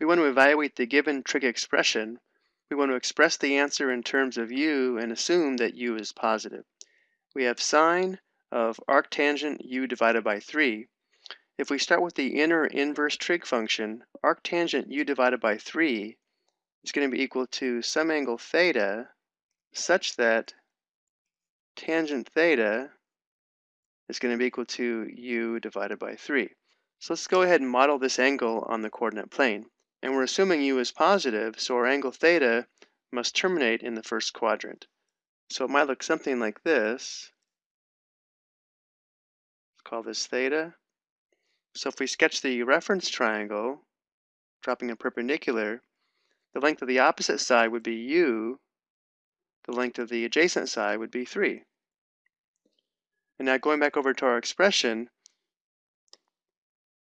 we want to evaluate the given trig expression. We want to express the answer in terms of u and assume that u is positive. We have sine of arctangent u divided by 3. If we start with the inner inverse trig function, arctangent u divided by 3 is going to be equal to some angle theta such that tangent theta is going to be equal to u divided by 3. So let's go ahead and model this angle on the coordinate plane. And we're assuming u is positive, so our angle theta must terminate in the first quadrant. So it might look something like this. Let's call this theta. So if we sketch the reference triangle, dropping a perpendicular, the length of the opposite side would be u, the length of the adjacent side would be 3. And now going back over to our expression,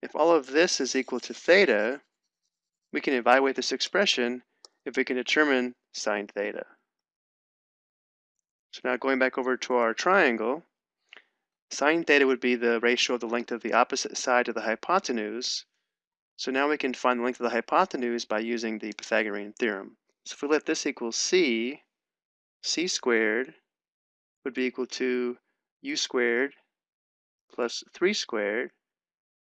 if all of this is equal to theta, we can evaluate this expression if we can determine sine theta. So now going back over to our triangle, sine theta would be the ratio of the length of the opposite side to the hypotenuse. So now we can find the length of the hypotenuse by using the Pythagorean theorem. So if we let this equal c, c squared would be equal to u squared plus 3 squared,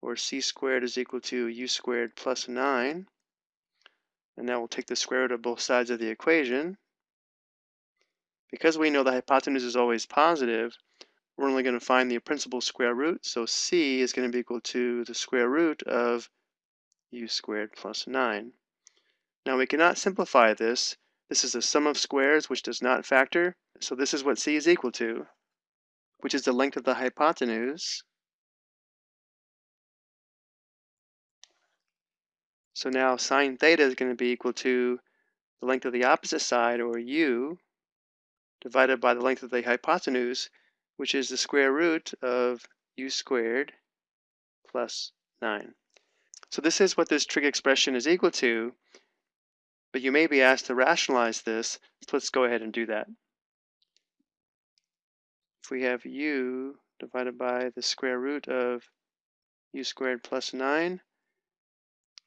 or c squared is equal to u squared plus 9. And now we'll take the square root of both sides of the equation. Because we know the hypotenuse is always positive, we're only going to find the principal square root, so c is going to be equal to the square root of u squared plus 9. Now we cannot simplify this. This is a sum of squares which does not factor, so this is what c is equal to which is the length of the hypotenuse. So now sine theta is going to be equal to the length of the opposite side, or u, divided by the length of the hypotenuse, which is the square root of u squared plus 9. So this is what this trig expression is equal to, but you may be asked to rationalize this, so let's go ahead and do that if we have u divided by the square root of u squared plus 9,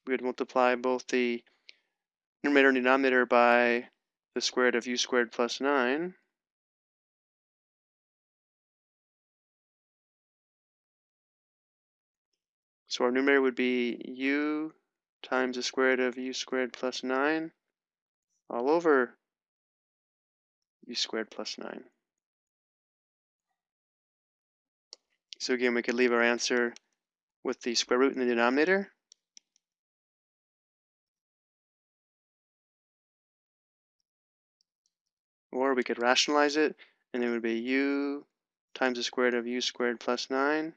we would multiply both the numerator and denominator by the square root of u squared plus 9. So our numerator would be u times the square root of u squared plus 9 all over u squared plus 9. So again, we could leave our answer with the square root in the denominator. Or we could rationalize it, and it would be u times the square root of u squared plus 9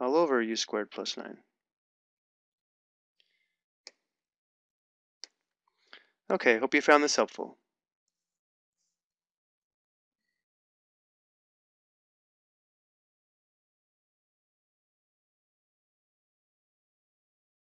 all over u squared plus 9. Okay, hope you found this helpful.